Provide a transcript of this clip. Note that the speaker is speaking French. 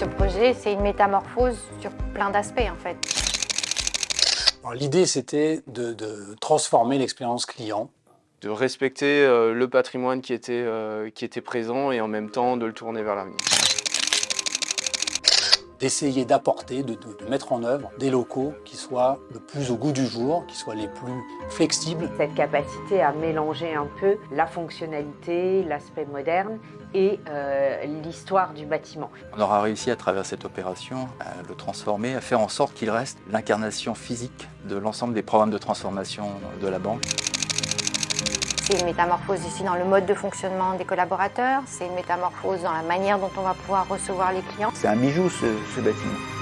ce projet, c'est une métamorphose sur plein d'aspects en fait. L'idée, c'était de, de, transformer l'expérience client. De respecter euh, le patrimoine qui était, euh, qui était présent et en même temps de le tourner vers l'avenir d'essayer d'apporter, de, de, mettre en œuvre des locaux qui soient le plus au goût du jour, qui soient les plus flexibles. Cette capacité à mélanger un peu la fonctionnalité, l'aspect moderne et euh, l'histoire du bâtiment. On aura réussi à travers cette opération à le transformer, à faire en sorte qu'il reste l'incarnation physique de l'ensemble des programmes de transformation de la banque. C'est une métamorphose ici dans le mode de fonctionnement des collaborateurs, c'est une métamorphose dans la manière dont on va pouvoir recevoir les clients. C'est un bijou ce, bâtiment.